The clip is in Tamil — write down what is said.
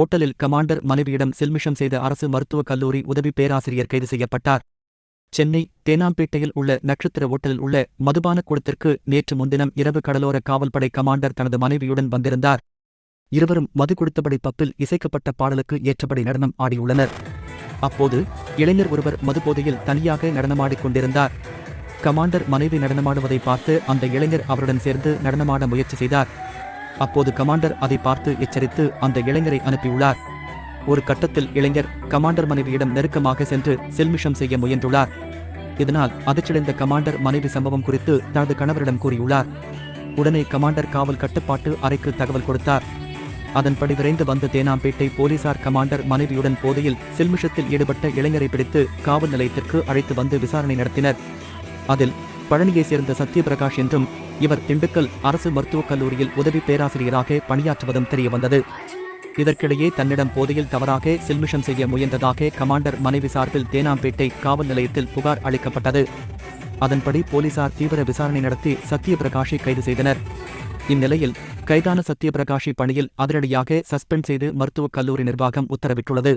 ஓட்டலில் கமாண்டர் மனைவியிடம் சில்மிஷம் செய்த அரசு மருத்துவக் கல்லூரி உதவி பேராசிரியர் கைது செய்யப்பட்டார். சென்னை தேனாம்பேட்டையில் உள்ள நட்சத்திர ஓட்டலில் உள்ள மதுபான கூடத்திற்கு நேற்று முன்தினம் இரவு கடலோர காவல்படை கமாண்டர் தனது மனைவியுடன் வந்திருந்தார். இருவரும் மது கொடுத்தபடி பப்பில் இசைக்கப்பட்ட பாடலுக்கு ஏற்றபடி நடனம் ஆடியுள்ளனர். அப்போது இளைஞர் ஒருவர் மதுபோதையில் தனியாக நடனமாடிக் கொண்டிருந்தார். கமாண்டர் மனைவி நடனமாடுவதை பார்த்து அந்த இளைஞர் அவருடன் சேர்ந்து நடனமாட முயற்சி செய்தார். அப்போது கமாண்டர் அதை பார்த்து எச்சரித்து அந்த இளைஞரை அனுப்பியுள்ளார். ஒரு கட்டத்தில் இளைஞர் கமாண்டர் மனைவியிடம் நெருக்கமாக சென்று செல்மிஷம் செய்ய முயன்றுள்ளார். இதனால் அதிர்ச்சியடைந்த கமாண்டர் மனைவி சம்பவம் குறித்து தனது கணவரிடம் கூறியுள்ளார். உடனே கமாண்டர் காவல் கட்டுப்பாட்டு அறைக்கு தகவல் கொடுத்தார். அதன்படி விரைந்து வந்த தேனாம்பேட்டை போலீசார் கமாண்டர் மனைவியுடன் போதையில் செல்மிஷத்தில் ஈடுபட்ட இளைஞரை பிடித்து காவல் நிலையத்திற்கு அழைத்து வந்து விசாரணை நடத்தினர். அதில் பழனியைச் சேர்ந்த சத்யபிரகாஷ் என்றும் இவர் திண்டுக்கல் அரசு மருத்துவக் கல்லூரியில் உதவி பேராசிரியராக பணியாற்றுவதும் தெரியவந்தது இதற்கிடையே தன்னிடம் போதையில் தவறாக செல்மிஷம் செய்ய முயன்றதாக கமாண்டர் மனைவி சார்பில் தேனாம்பேட்டை காவல் நிலையத்தில் புகார் அளிக்கப்பட்டது. அதன்படி போலீசார் தீவிர விசாரணை நடத்தி சத்யபிரகாஷை கைது செய்தனர். இந்நிலையில் கைதான சத்யபிரகாஷை பணியில் அதிரடியாக சஸ்பெண்ட் செய்து மருத்துவக் கல்லூரி நிர்வாகம் உத்தரவிட்டுள்ளது.